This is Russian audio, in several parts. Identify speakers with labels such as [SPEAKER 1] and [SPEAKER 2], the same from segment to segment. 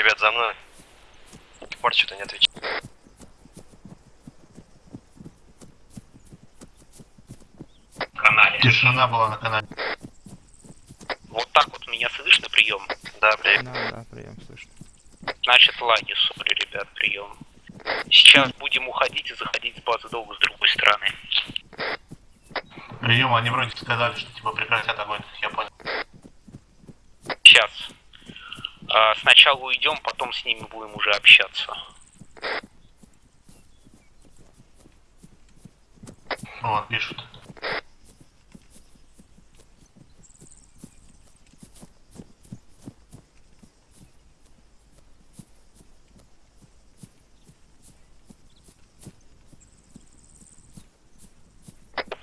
[SPEAKER 1] Ребят, за мной. Пор что-то не отвечает.
[SPEAKER 2] канале.
[SPEAKER 3] Тишина была на канале.
[SPEAKER 2] Вот так вот меня слышно, прием.
[SPEAKER 1] Да, блядь.
[SPEAKER 4] Да, да, прием, слышно.
[SPEAKER 2] Значит, лаги, сори, ребят, прием. Сейчас будем уходить и заходить с базы долго с другой стороны.
[SPEAKER 3] Прием, они вроде сказали, что типа прекратят огонь, я понял.
[SPEAKER 2] Сейчас. А, сначала уйдем, потом с ними будем уже общаться.
[SPEAKER 3] Вот, пишут.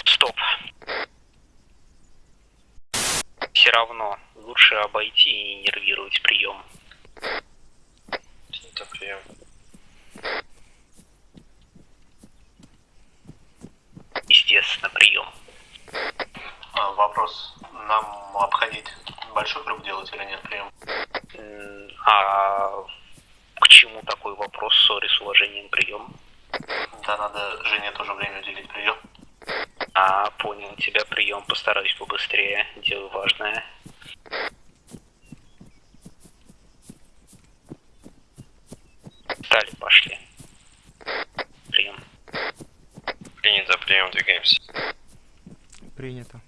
[SPEAKER 2] Стоп. Все равно лучше обойти и не нервировать прием.
[SPEAKER 1] Это прием.
[SPEAKER 2] Естественно, прием.
[SPEAKER 3] А, вопрос, нам обходить большой круг делать или нет, прием?
[SPEAKER 2] А к чему такой вопрос? Сори, с уважением прием.
[SPEAKER 3] Да, надо Жене тоже время уделить прием.
[SPEAKER 2] А, понял тебя прием, постараюсь побыстрее. Дело важное. Стали, пошли. Прием.
[SPEAKER 1] Принято, прием, двигаемся.
[SPEAKER 4] Принято.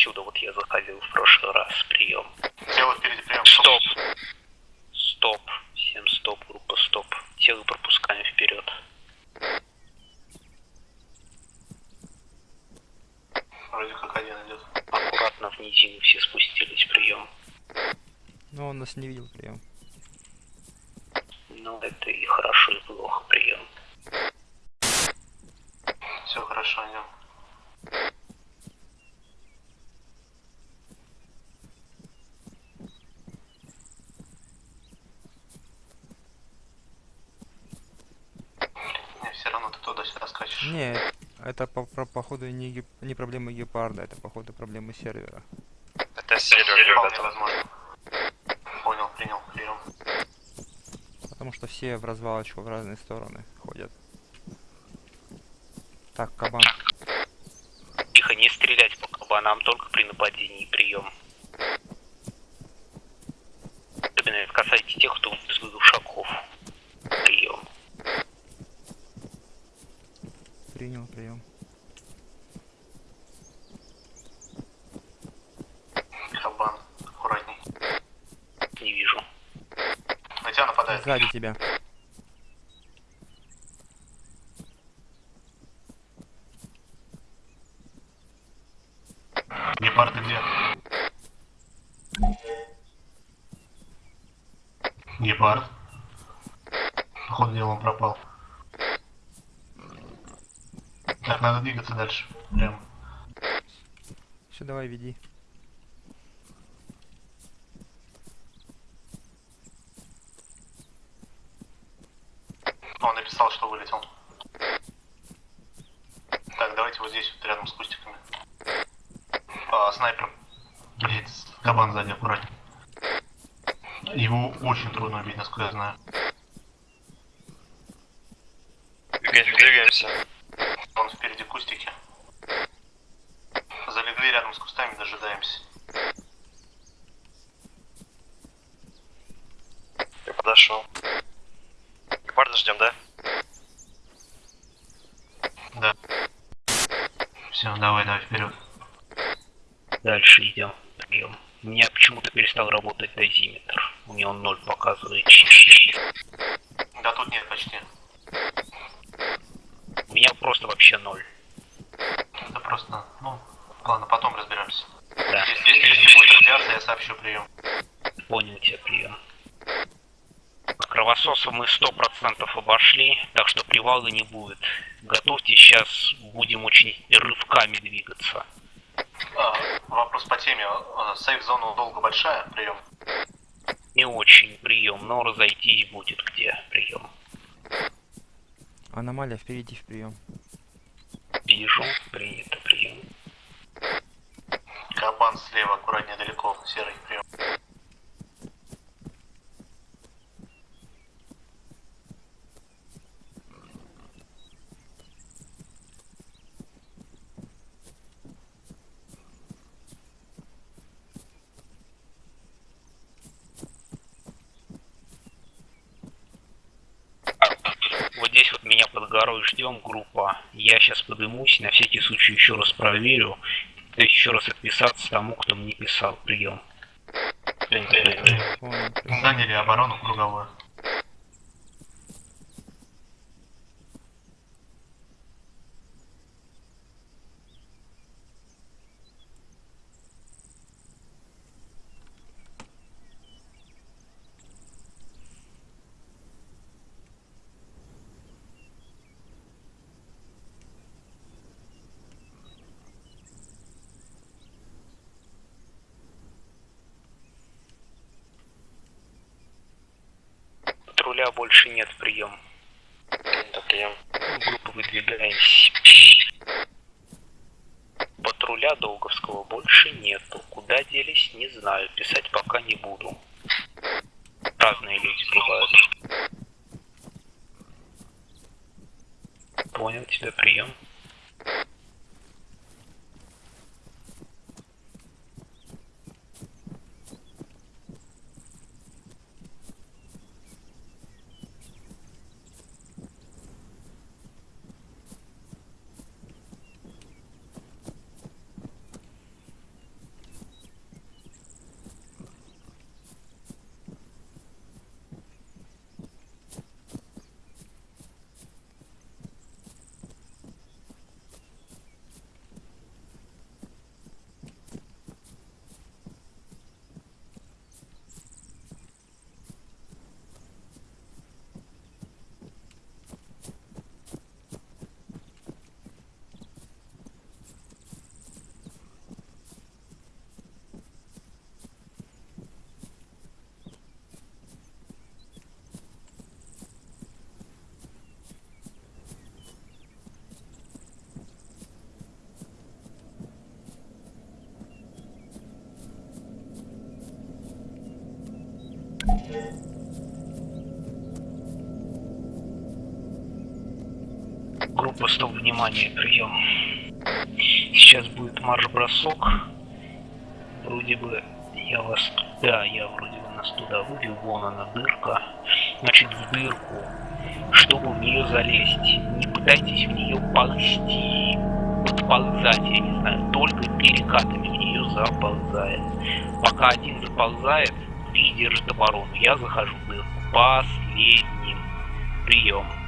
[SPEAKER 2] Вот отсюда вот я заходил в прошлый раз. Прием.
[SPEAKER 3] Тело впереди, прием.
[SPEAKER 2] Стоп. Стоп. Всем стоп, группа стоп. Тело пропускаем вперед.
[SPEAKER 3] Вроде как один идет.
[SPEAKER 2] Аккуратно в низину все спустились. Прием.
[SPEAKER 4] Но он нас не видел, прием.
[SPEAKER 2] Ну, это и хорошо, и плохо. Прием.
[SPEAKER 3] Все хорошо, идем. Не, все равно ты туда-сюда скачешь.
[SPEAKER 4] Не, это по, про- походу не, не проблемы гепарда, это походу проблемы сервера.
[SPEAKER 1] Это сервер,
[SPEAKER 3] Вполне
[SPEAKER 1] ребята.
[SPEAKER 3] возможно. Понял, принял, прием.
[SPEAKER 4] Потому что все в развалочку в разные стороны ходят. Так, кабан.
[SPEAKER 2] Тихо, не стрелять по кабанам, только при нападении. Прием. Особенно это касается тех, кто из глушаков. Прием.
[SPEAKER 4] Принял, прием.
[SPEAKER 3] Кабан, аккуратней.
[SPEAKER 2] Не вижу.
[SPEAKER 3] На тебя нападает.
[SPEAKER 4] Сзади тебя.
[SPEAKER 3] Гепард где? Гепард. Походу он пропал. Так, надо двигаться дальше. Прям.
[SPEAKER 4] Все, давай, веди.
[SPEAKER 3] Он написал, что вылетел. Так, давайте вот здесь, вот рядом с кустиками. А, снайпер. Блять, кабан сзади, аккуратней. Его очень трудно убить, насколько я знаю.
[SPEAKER 1] Двигаемся, двигаемся.
[SPEAKER 3] Он впереди кустики. Залегли рядом с кустами, дожидаемся.
[SPEAKER 1] Я подошел. Гепарда ждем, да?
[SPEAKER 3] Да. Все, давай, давай, вперед.
[SPEAKER 2] Дальше идем. Прием. У меня почему-то перестал работать дозиметр. У него ноль показывает.
[SPEAKER 3] Да тут нет почти.
[SPEAKER 2] У меня просто вообще ноль.
[SPEAKER 3] Это просто, ну, ладно, потом разберемся.
[SPEAKER 2] Да.
[SPEAKER 3] Если, если будет радиация, я сообщу прием.
[SPEAKER 2] Понял тебя, прием. Кровососа мы сто процентов обошли, так что привала не будет. Готовьте, сейчас будем очень рывками двигаться.
[SPEAKER 3] А, вопрос по теме. А, Сейф-зона долго большая, прием.
[SPEAKER 2] Не очень прием, но разойтись будет где прием.
[SPEAKER 4] Аномалия впереди в прием.
[SPEAKER 2] Вижу, принято
[SPEAKER 3] Кабан слева, аккуратнее далеко, серый прием.
[SPEAKER 2] Здесь вот меня под горой ждем, группа. Я сейчас подымусь, на всякий случай еще раз проверю. Есть еще раз отписаться тому, кто мне писал. Прием.
[SPEAKER 3] Заняли оборону круговую.
[SPEAKER 2] Больше нет, прием.
[SPEAKER 1] Принято, прием.
[SPEAKER 2] Группа выдвигаемся. Патруля Долговского больше нету. Куда делись, не знаю. Писать пока не буду. Разные люди бывают. Понял тебя, прием. Стоп, внимание, прием. Сейчас будет марш-бросок. Вроде бы я вас... Да, я вроде бы нас туда вывел. Вон она, дырка. Значит, в дырку. Чтобы в нее залезть. Не пытайтесь в нее ползти. Подползать, я не знаю. Только перекатами в нее заползает. Пока один заползает, три держит оборону. Я захожу в дырку. Последним. Прием.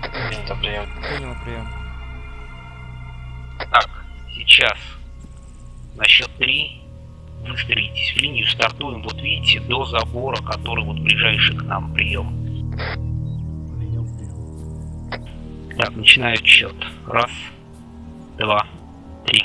[SPEAKER 1] Принято, прием.
[SPEAKER 4] Понял прием.
[SPEAKER 2] Так, сейчас на счет три выстроитесь в линию, стартуем, вот видите, до забора, который вот ближайший к нам прием. Так, начинаю счет. Раз, два, три.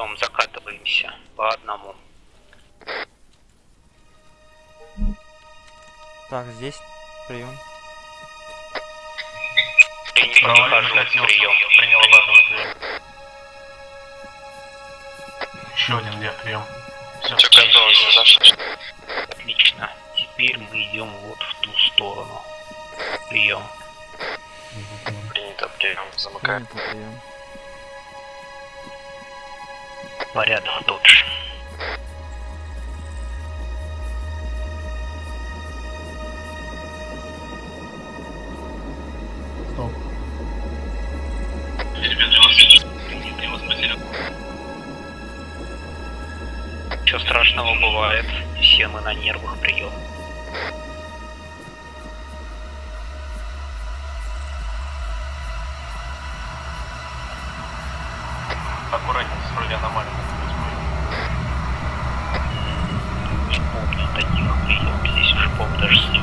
[SPEAKER 2] Прием, закатываемся по одному.
[SPEAKER 4] Так, здесь прием.
[SPEAKER 2] Принято, не
[SPEAKER 3] Провалил,
[SPEAKER 2] хожу,
[SPEAKER 3] закатился.
[SPEAKER 2] прием.
[SPEAKER 3] Принял прием. Еще один где прием. Все,
[SPEAKER 1] Все готово, зашли.
[SPEAKER 2] Отлично. Теперь мы идем вот в ту сторону. прием.
[SPEAKER 1] Принято, прием, замыкаем.
[SPEAKER 4] Принято, прием.
[SPEAKER 2] Порядок додж.
[SPEAKER 3] Стоп.
[SPEAKER 2] Ничего страшного бывает. Все мы на нервах прием. Здесь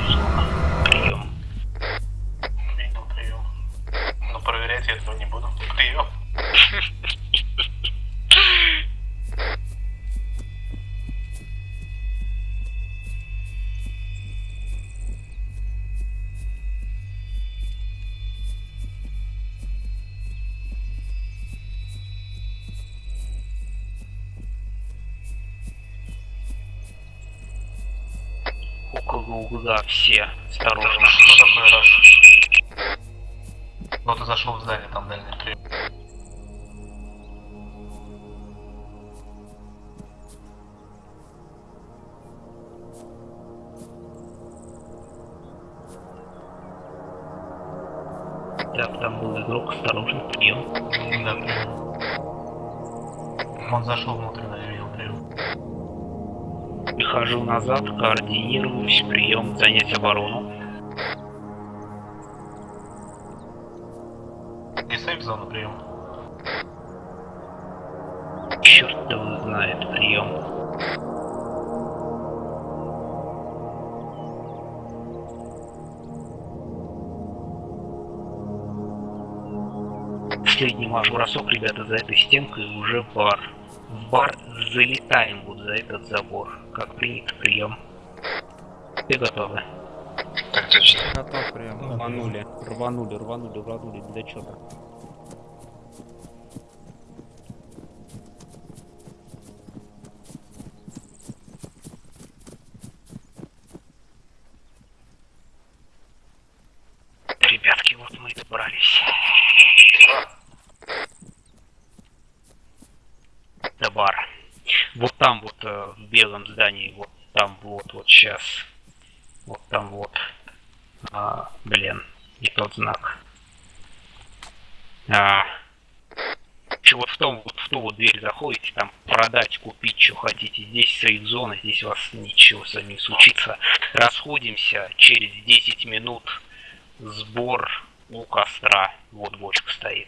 [SPEAKER 2] Около угла все. Осторожно.
[SPEAKER 3] Что такое раз? Вот и зашел в здание, там дальний прием.
[SPEAKER 2] Так, там был игрок. Осторожно, прием.
[SPEAKER 3] Да, прием. Он зашел внутрь, я
[SPEAKER 2] Прихожу назад, координируюсь, прием, занять оборону.
[SPEAKER 3] И сейф зона прием.
[SPEAKER 2] Черт его знает, прием. Последний марш бросок, ребята, за этой стенкой уже бар. В бар залетаем вот за этот забор. Как принято, прием. Все готовы?
[SPEAKER 1] Так точно.
[SPEAKER 4] Готов, прием.
[SPEAKER 5] Рванули, рванули, рванули, рванули, для чего-то.
[SPEAKER 2] Ребятки, вот мы и добрались. До бара. Вот там вот э, в белом здании, вот там вот, вот сейчас. Вот там вот. А, блин, не тот знак. А, вот в том, вот в ту вот дверь заходите, там продать, купить, что хотите. Здесь сейф-зона, здесь у вас ничего с вами случится. Расходимся через 10 минут сбор у костра. Вот бочка стоит.